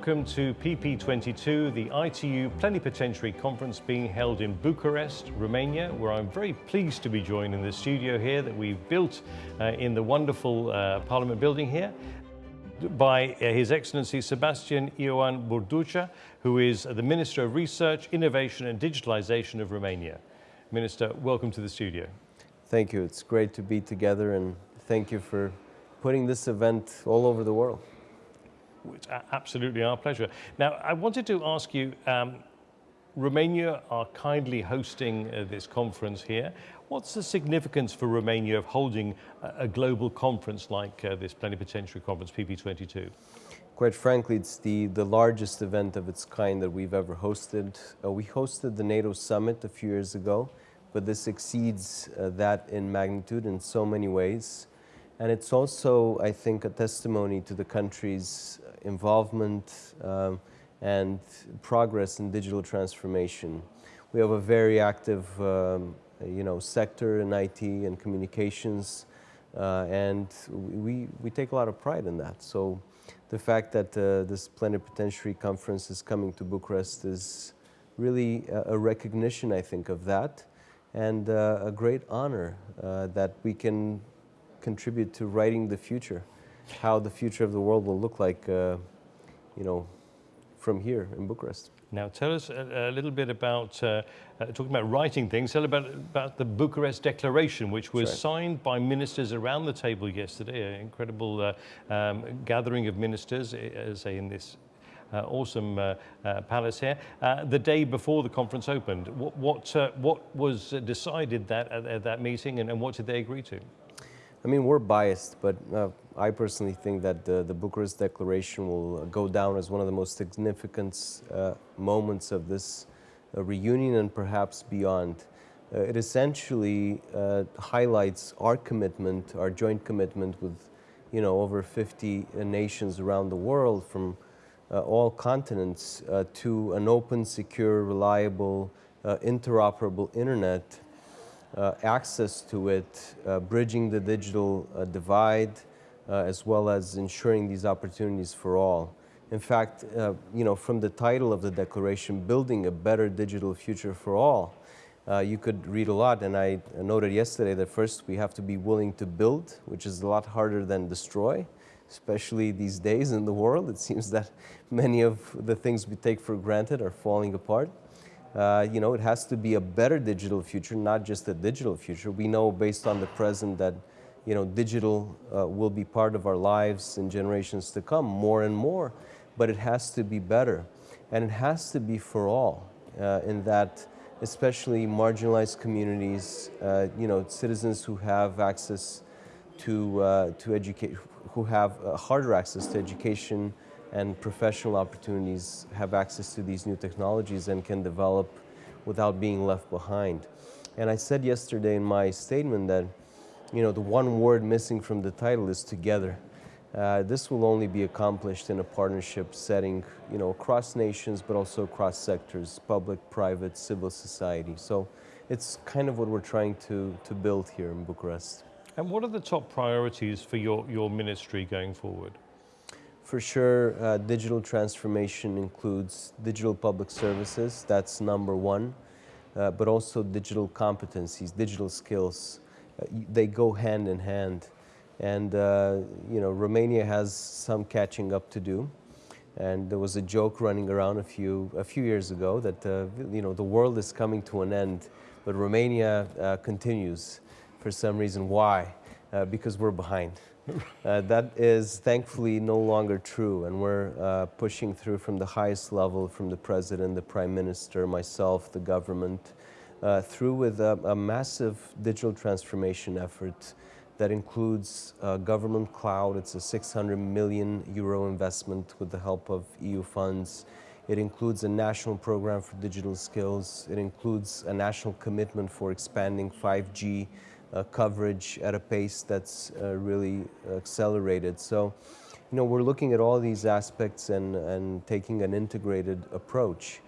welcome to PP22, the ITU Plenipotentiary Conference being held in Bucharest, Romania, where I'm very pleased to be joined in the studio here that we've built uh, in the wonderful uh, Parliament building here by uh, His Excellency Sebastian Ioan Burduja, who is the Minister of Research, Innovation and Digitalization of Romania. Minister, welcome to the studio. Thank you. It's great to be together and thank you for putting this event all over the world. It's absolutely our pleasure. Now, I wanted to ask you, um, Romania are kindly hosting uh, this conference here. What's the significance for Romania of holding a, a global conference like uh, this plenipotentiary conference, PP22? Quite frankly, it's the, the largest event of its kind that we've ever hosted. Uh, we hosted the NATO summit a few years ago, but this exceeds uh, that in magnitude in so many ways. And it's also, I think, a testimony to the country's involvement um, and progress in digital transformation. We have a very active um, you know, sector in IT and communications, uh, and we, we take a lot of pride in that. So the fact that uh, this plenipotentiary conference is coming to Bucharest is really a, recognition, I think, of that, and uh, a great honor uh, that we can contribute to writing the future how the future of the world will look like, uh, you know, from here in Bucharest. Now, tell us a, a little bit about, uh, uh, talking about writing things, tell about, about the Bucharest Declaration, which was signed by ministers around the table yesterday, an incredible uh, um, gathering of ministers, as in this uh, awesome uh, uh, palace here. Uh, the day before the conference opened, what, what, uh, what was decided that, at, at that meeting and, and, what did they agree to? I mean, we're biased, but uh, I personally think that the, the, Bucharest Declaration will go down as one of the most significant uh, moments of this uh, reunion and perhaps beyond. Uh, it essentially uh, highlights our commitment, our joint commitment with you know, over 50 nations around the world from uh, all continents to an open, secure, reliable, interoperable internet uh, access to it, uh, bridging the digital uh, divide, as well as ensuring these opportunities for all. In fact, you know, from the title of the declaration, Building a Better Digital Future for All, uh, you could read a lot, and I noted yesterday that first we have to be willing to build, which is a lot harder than destroy, especially these days in the world. It seems that many of the things we take for granted are falling apart. Uh, you know, it has to be a better digital future, not just a digital future. We know based on the present that, you know, digital uh, will be part of our lives in generations to come more and more, but it has to be better. And it has to be for all uh, in that especially marginalized communities, uh, you know, citizens who have access to, uh, to educate, who have harder access to education, and professional opportunities have access to these new technologies and can develop without being left behind. And I said yesterday in my statement that, you know, the one word missing from the title is together. Uh, this will only be accomplished in a partnership setting, you know, across nations, but also across sectors, public, private, civil society. So it's kind of what we're trying to, to build here in Bucharest. And what are the top priorities for your, your ministry going forward? For sure, uh, digital transformation includes digital public services, that's number one, uh, but also digital competencies, digital skills. They go hand in hand. And, uh, you know, Romania has some catching up to do. And there was a joke running around a few, a few years ago that, uh, you know, the world is coming to an end, but Romania uh, continues for some reason. Why? because we're behind. Uh, that is thankfully no longer true, and we're uh, pushing through from the highest level, from the president, the prime minister, myself, the government, uh, through with a, a, massive digital transformation effort that includes uh, government cloud. It's a 600 million euro investment with the help of EU funds. It includes a national program for digital skills. It includes a national commitment for expanding 5G uh, coverage at a pace that's uh, really accelerated. So, you know, we're looking at all these aspects and, and taking an integrated approach.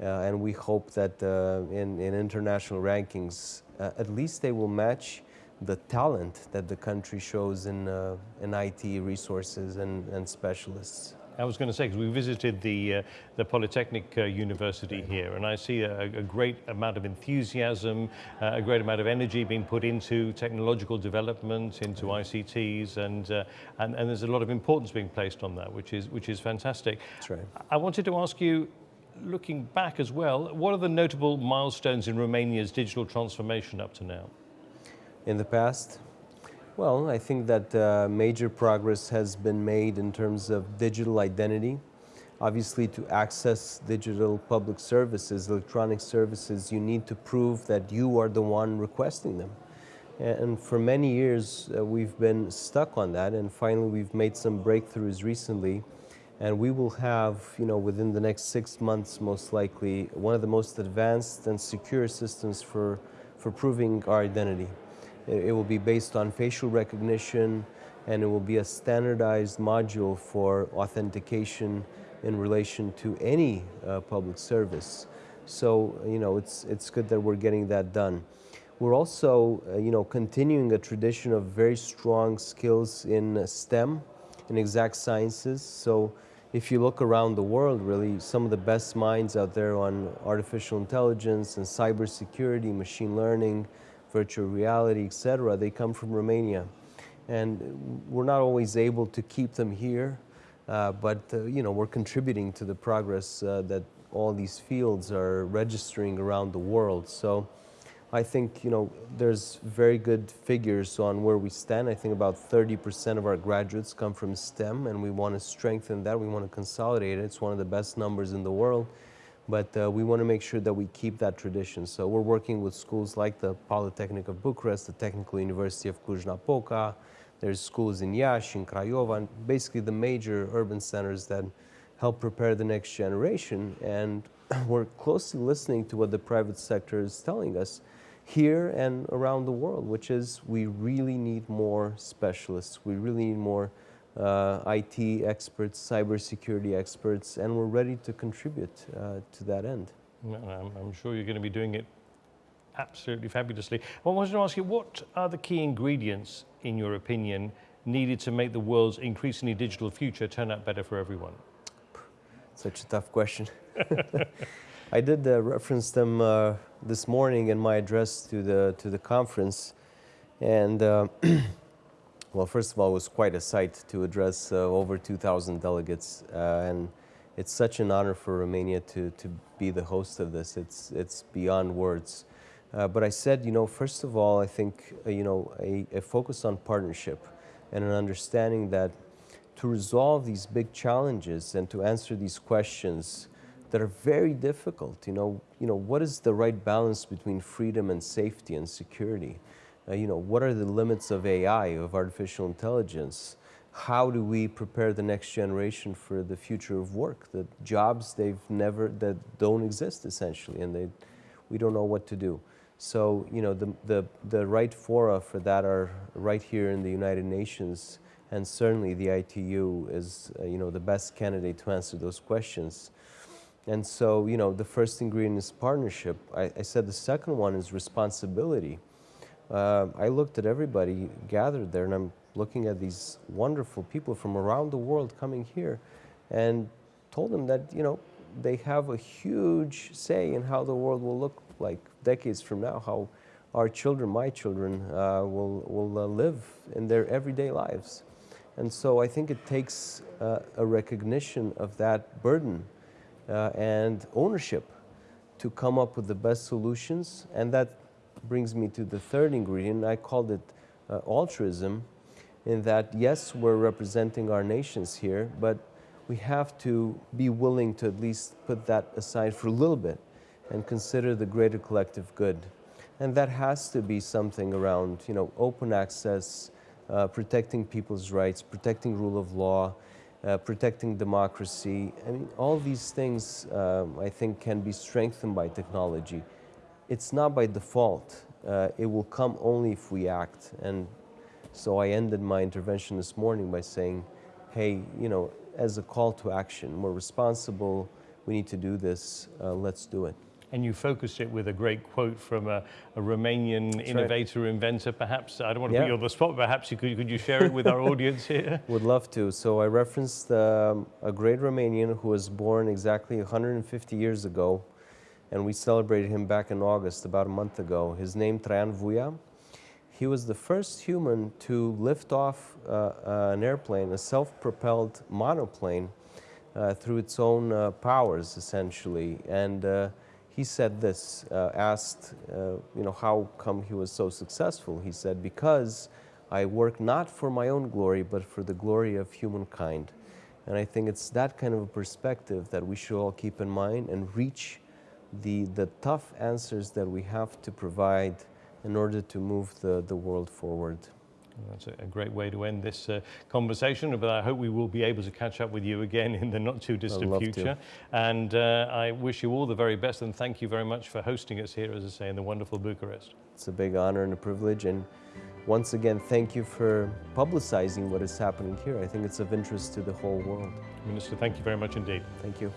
Uh, and we hope that uh, in, in international rankings, uh, at least they will match the talent that the country shows in, uh, in IT resources and, and specialists. I was going to say, because we visited the, uh, the Polytechnic uh, University here, and I see a, a great amount of enthusiasm, uh, a great amount of energy being put into technological development, into ICTs, and, uh, and, and there's a lot of importance being placed on that, which is, which is fantastic. That's right. I wanted to ask you, looking back as well, what are the notable milestones in Romania's digital transformation up to now? In the past, well, I think that uh, major progress has been made in terms of digital identity. Obviously, to access digital public services, electronic services, you need to prove that you are the one requesting them. And for many years, uh, we've been stuck on that, and finally, we've made some breakthroughs recently. And we will have, you know, within the next six months, most likely, one of the most advanced and secure systems for, for proving our identity. It will be based on facial recognition and it will be a standardized module for authentication in relation to any uh, public service. So, you know, it's, it's good that we're getting that done. We're also, uh, you know, continuing a tradition of very strong skills in STEM, in exact sciences. So if you look around the world, really, some of the best minds out there on artificial intelligence and cybersecurity, machine learning, virtual reality, etc., they come from Romania. And we're not always able to keep them here, uh, but uh, you know, we're contributing to the progress uh, that all these fields are registering around the world. So I think you know, there's very good figures on where we stand. I think about 30% of our graduates come from STEM, and we want to strengthen that. We want to consolidate it. It's one of the best numbers in the world but uh, we want to make sure that we keep that tradition. So we're working with schools like the Polytechnic of Bucharest, the Technical University of Cluj-Napoca, there's schools in Iași, in Craiova, and basically the major urban centers that help prepare the next generation. And we're closely listening to what the private sector is telling us here and around the world, which is we really need more specialists. We really need more uh, IT experts, cybersecurity experts, and we're ready to contribute uh, to that end. I'm, I'm, sure you're going to be doing it absolutely fabulously. I wanted to ask you, what are the key ingredients, in your opinion, needed to make the world's increasingly digital future turn out better for everyone? Such a tough question. I did uh, reference them uh, this morning in my address to the, to the conference, and uh, Well, first of all, it was quite a sight to address uh, over 2,000 delegates, uh, and it's such an honor for Romania to, to be the host of this. It's, it's beyond words. Uh, but I said, you know, first of all, I think, uh, you know, a, a, focus on partnership and an understanding that to resolve these big challenges and to answer these questions that are very difficult, you know, you know, what is the right balance between freedom and safety and security? uh, you know, what are the limits of AI, of artificial intelligence? How do we prepare the next generation for the future of work? The jobs they've never, that don't exist essentially, and they, we don't know what to do. So, you know, the, the, the right fora for that are right here in the United Nations, and certainly the ITU is, uh, you know, the best candidate to answer those questions. And so, you know, the first ingredient is partnership. I, I said the second one is responsibility uh, I looked at everybody gathered there and I'm looking at these wonderful people from around the world coming here and told them that, you know, they have a huge say in how the world will look like decades from now, how our children, my children, uh, will, will uh, live in their everyday lives. And so I think it takes uh, a recognition of that burden and ownership to come up with the best solutions and that brings me to the third ingredient. I called it uh, altruism, in that, yes, we're representing our nations here, but we have to be willing to at least put that aside for a little bit and consider the greater collective good. And that has to be something around, you know, open access, uh, protecting people's rights, protecting rule of law, uh, protecting democracy. I mean, all these things, um, I think, can be strengthened by technology it's not by default. Uh, it will come only if we act. And so I ended my intervention this morning by saying, hey, you know, as a call to action, we're responsible, we need to do this, uh, let's do it. And you focused it with a great quote from a, a Romanian That's innovator, right. inventor. Perhaps, I don't want to yeah. put you on the spot, perhaps you could, could you share it with our audience here? Would love to. So I referenced um, a great Romanian who was born exactly 150 years ago, and we celebrated him back in August, about a month ago. His name, Traian Vuia. He was the first human to lift off uh, uh, an airplane, a self-propelled monoplane, uh, through its own uh, powers, essentially. And uh, he said this, uh, asked, you know, how come he was so successful? He said, because I work not for my own glory, but for the glory of humankind. And I think it's that kind of a perspective that we should all keep in mind and reach the, the tough answers that we have to provide in order to move the, the world forward. That's a great way to end this uh, conversation, but I hope we will be able to catch up with you again in the not too distant future. To. And uh, I wish you all the very best and thank you very much for hosting us here, as I say, in the wonderful Bucharest. It's a big honor and a privilege. And once again, thank you for publicizing what is happening here. I think it's of interest to the whole world. Minister, thank you very much indeed. Thank you.